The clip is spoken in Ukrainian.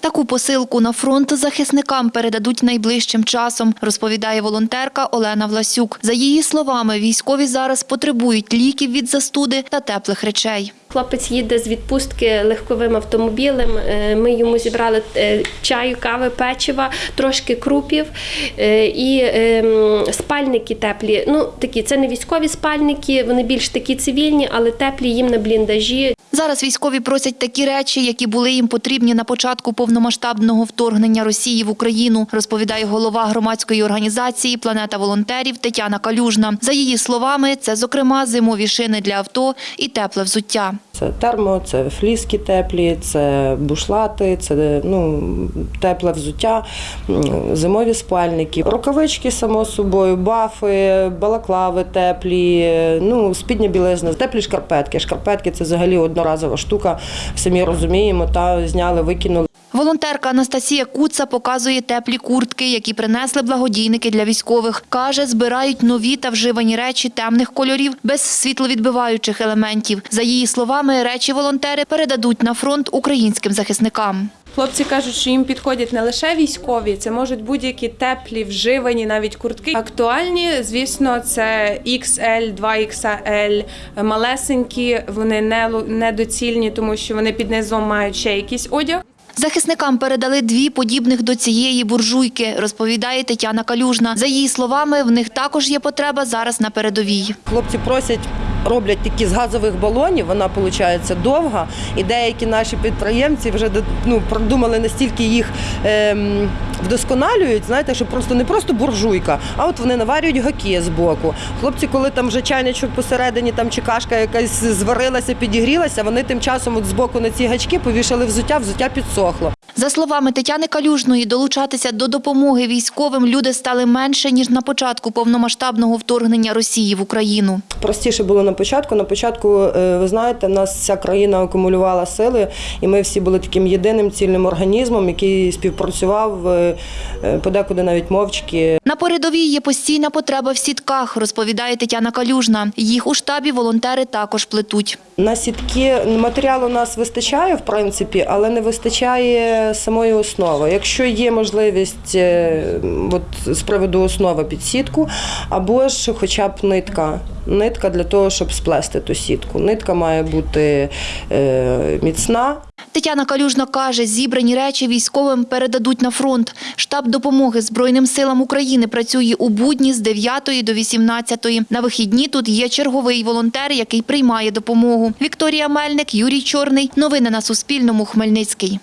Таку посилку на фронт захисникам передадуть найближчим часом, розповідає волонтерка Олена Власюк. За її словами, військові зараз потребують ліків від застуди та теплих речей. Хлопець їде з відпустки легковим автомобілем. Е, Ми йому зібрали е, чаю, кави, печива, трошки крупів е, і ем, спальники теплі. Ну такі це не військові спальники, вони більш такі цивільні, але теплі їм на бліндажі. Зараз військові просять такі речі, які були їм потрібні на початку повномасштабного вторгнення Росії в Україну, розповідає голова громадської організації Планета волонтерів Тетяна Калюжна. За її словами, це зокрема зимові шини для авто і тепле взуття. Це термо, це фліски теплі, це бушлати, це ну, тепле взуття, зимові спальники, рукавички, само собою, бафи, балаклави теплі, ну, спідня білизна, теплі шкарпетки. Шкарпетки це взагалі одноразова штука, самі розуміємо, та зняли, викинули. Волонтерка Анастасія Куца показує теплі куртки, які принесли благодійники для військових. Каже, збирають нові та вживані речі темних кольорів без світловідбиваючих елементів. За її словами, речі волонтери передадуть на фронт українським захисникам. Хлопці кажуть, що їм підходять не лише військові, це можуть будь-які теплі, вживані, навіть куртки. Актуальні, звісно, це XL, 2XL, малесенькі, вони недоцільні, тому що вони під низом мають ще якийсь одяг. Захисникам передали дві подібних до цієї буржуйки, розповідає Тетяна Калюжна. За її словами, в них також є потреба зараз на передовій. Хлопці просять, роблять такі з газових балонів, вона виходить довга, і деякі наші підприємці вже ну, продумали настільки їх ем, вдосконалюють, знаєте, що просто не просто буржуйка, а от вони наварюють гаки з боку. Хлопці, коли там вже чайничок посередині там чи кашка якась зварилася, підігрілася, вони тим часом от з боку на ці гачки повішали взуття, взуття підсохло. За словами Тетяни Калюжної, долучатися до допомоги військовим люди стали менше, ніж на початку повномасштабного вторгнення Росії в Україну. Простіше було на початку. На початку, е, ви знаєте, нас вся країна акумулювала сили, і ми всі були таким єдиним цільним організмом, який співпрацював е, е, подекуди навіть мовчки. На передовій є постійна потреба в сітках, розповідає Тетяна Калюжна. Їх у штабі волонтери також плетуть. На сітки матеріалу у нас вистачає, в принципі, але не вистачає самої основи. Якщо є можливість е, от, з приводу основи під сітку, або ж хоча б нитка. Нитка для того, щоб сплести ту сітку. Нитка має бути е, міцна, Тетяна Калюжна каже, зібрані речі військовим передадуть на фронт. Штаб допомоги Збройним силам України працює у будні з 9 до 18. На вихідні тут є черговий волонтер, який приймає допомогу. Вікторія Мельник, Юрій Чорний. Новини на Суспільному. Хмельницький.